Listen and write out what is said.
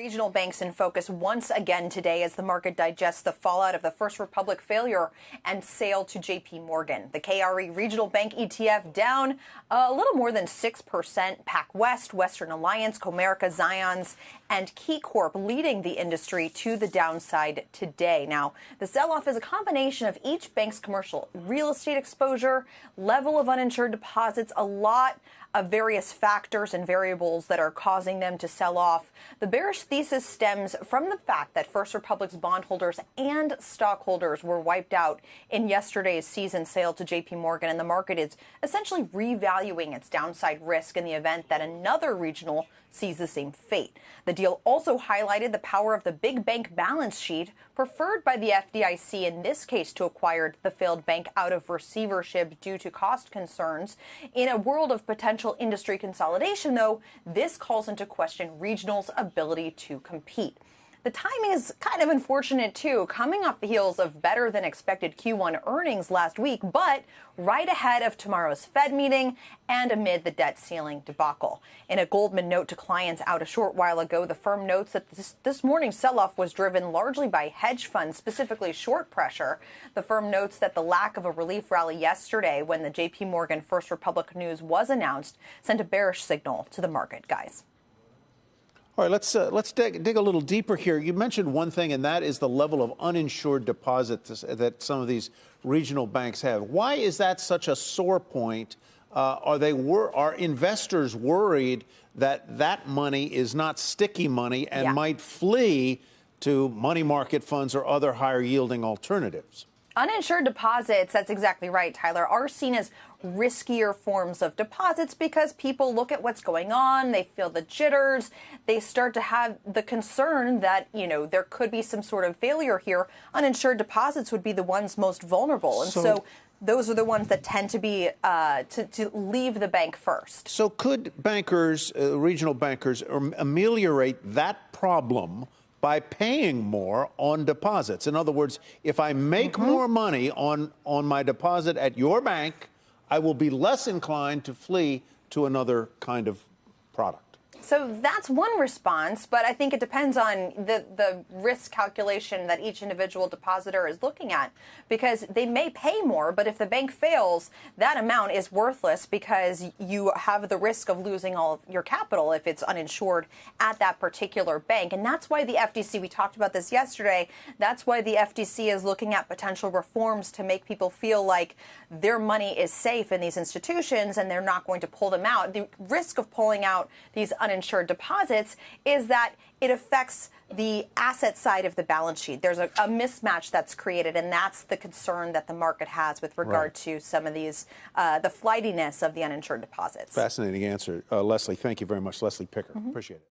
Regional banks in focus once again today as the market digests the fallout of the First Republic failure and sale to JP Morgan. The KRE Regional Bank ETF down a little more than 6%. PacWest, Western Alliance, Comerica, Zions, and KeyCorp leading the industry to the downside today. Now, the sell off is a combination of each bank's commercial real estate exposure, level of uninsured deposits, a lot of various factors and variables that are causing them to sell off. The bearish thesis stems from the fact that First Republic's bondholders and stockholders were wiped out in yesterday's season sale to JP Morgan, and the market is essentially revaluing its downside risk in the event that another regional sees the same fate. The deal also highlighted the power of the big bank balance sheet preferred by the FDIC in this case to acquire the failed bank out of receivership due to cost concerns. In a world of potential industry consolidation, though, this calls into question regional's ability to compete. The timing is kind of unfortunate too, coming off the heels of better than expected Q1 earnings last week, but right ahead of tomorrow's Fed meeting and amid the debt ceiling debacle. In a Goldman note to clients out a short while ago, the firm notes that this, this morning's sell-off was driven largely by hedge funds, specifically short pressure. The firm notes that the lack of a relief rally yesterday when the JP Morgan First Republic news was announced sent a bearish signal to the market, guys. All right, let's uh, let's dig, dig, a little deeper here. You mentioned one thing, and that is the level of uninsured deposits that some of these regional banks have. Why is that such a sore point? Uh, are they wor- are investors worried that that money is not sticky money and yeah. might flee to money market funds or other higher yielding alternatives? Uninsured deposits, that's exactly right, Tyler, are seen as riskier forms of deposits because people look at what's going on, they feel the jitters, they start to have the concern that, you know, there could be some sort of failure here. Uninsured deposits would be the ones most vulnerable. And so, so those are the ones that tend to be uh, to, to, leave the bank first. So could bankers, uh, regional bankers, ameliorate that problem by paying more on deposits. In other words, if I make mm -hmm. more money on, on my deposit at your bank, I will be less inclined to flee to another kind of product. So that's one response, but I think it depends on the, the risk calculation that each individual depositor is looking at because they may pay more, but if the bank fails, that amount is worthless because you have the risk of losing all of your capital if it's uninsured at that particular bank. And that's why the FDIC, we talked about this yesterday, that's why the FDIC is looking at potential reforms to make people feel like their money is safe in these institutions and they're not going to pull them out. The risk of pulling out these uninsured deposits is that it affects the asset side of the balance sheet. There's a, a, mismatch that's created, and that's the concern that the market has with regard right. to some of these, uh, the flightiness of the uninsured deposits. Fascinating answer. Uh, Leslie, thank you very much. Leslie Picker. Mm -hmm. Appreciate it.